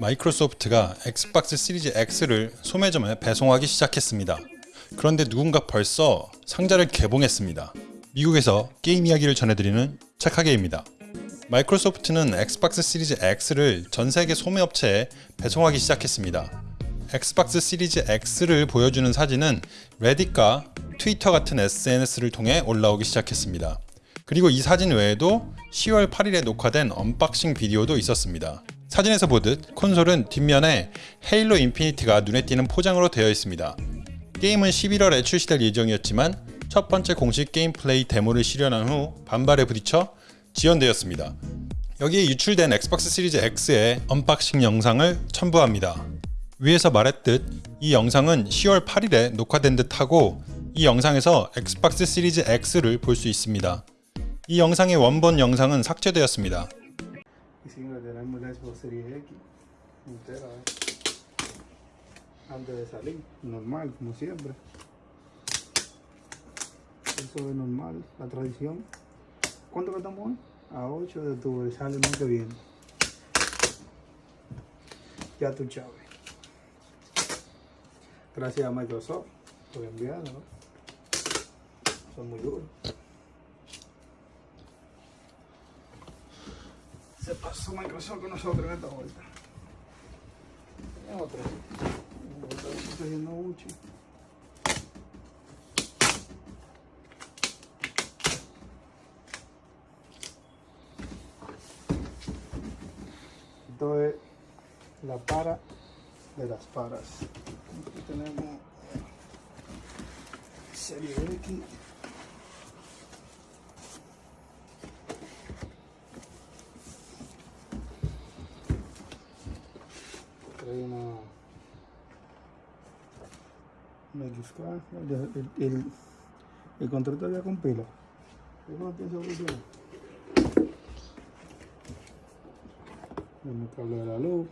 마이크로소프트가 엑스박스 시리즈 X를 소매점에 배송하기 시작했습니다. 그런데 누군가 벌써 상자를 개봉했습니다. 미국에서 게임 이야기를 전해드리는 착하기입니다. 마이크로소프트는 엑스박스 시리즈 X를 전 세계 소매업체에 배송하기 시작했습니다. 엑스박스 시리즈 X를 보여주는 사진은 레딧과 트위터 같은 SNS를 통해 올라오기 시작했습니다. 그리고 이 사진 외에도 10월 8일에 녹화된 언박싱 비디오도 있었습니다. 사진에서 보듯 콘솔은 뒷면에 헤일로 인피니트가 눈에 띄는 포장으로 되어 있습니다. 게임은 11월에 출시될 예정이었지만 첫 번째 공식 게임 플레이 데모를 시연한 후 반발에 부딪혀 지연되었습니다. 여기에 유출된 엑스박스 시리즈 X의 언박싱 영상을 첨부합니다. 위에서 말했듯 이 영상은 10월 8일에 녹화된 듯하고 이 영상에서 엑스박스 시리즈 X를 볼 수 있습니다. 이 영상의 원본 영상은 삭제되었습니다. Y si no tenemos la Xbox Series X entera, ¿eh? antes de salir, normal, como siempre. Eso es normal, la tradición. ¿Cuánto que estamos hoy? A 8 de octubre, sale el mes que viene. Ya tú sabes. Gracias a Microsoft por enviarlo, ¿no? Son muy duros. Se pasó Microsoft con nosotros en esta vuelta. Es otra. Está yendo mucho. Esto es la para de las paras. Aquí tenemos serie X. trae una una XK, el, el, el, control con pila. Yo no pienso el cable de la luz.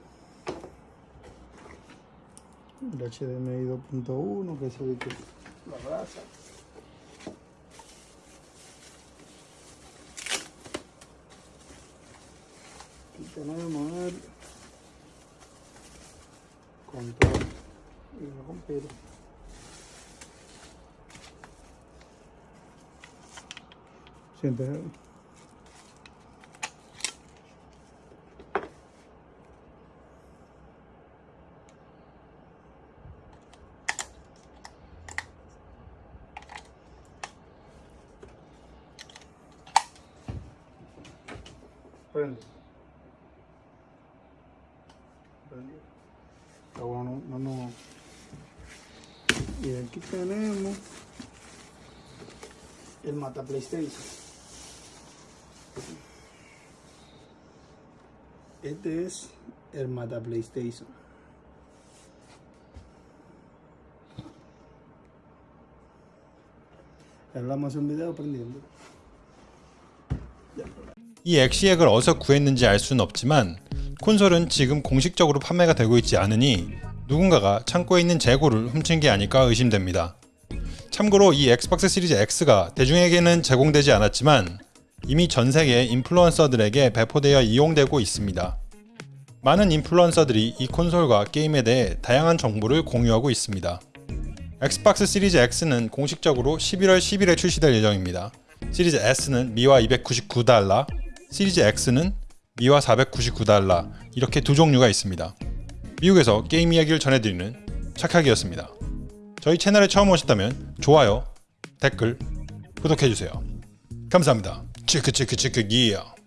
El HDMI 2.1 que es el que la brasa aquí tenemos el control y lo compilo siente prende prende Bueno, no, no, no. Y aquí tenemos el mata PlayStation. Este es el mata PlayStation. Hablamos un video aprendiendo. 이 엑시액을 어디서 구했는지 알 수는 없지만 콘솔은 지금 공식적으로 판매가 되고 있지 않으니 누군가가 창고에 있는 재고를 훔친 게 아닐까 의심됩니다. 참고로 이 엑스박스 시리즈 X가 대중에게는 제공되지 않았지만 이미 전 세계 인플루언서들에게 배포되어 이용되고 있습니다. 많은 인플루언서들이 이 콘솔과 게임에 대해 다양한 정보를 공유하고 있습니다. 엑스박스 시리즈 X는 공식적으로 11월 10일에 출시될 예정입니다. 시리즈 S는 미화 299달러, 시리즈 X는 미화 499달러 이렇게 두 종류가 있습니다. 미국에서 게임 이야기를 전해드리는 착하기였습니다. 저희 채널에 처음 오셨다면 좋아요, 댓글, 구독해주세요. 감사합니다. 치크 치크 치크 기어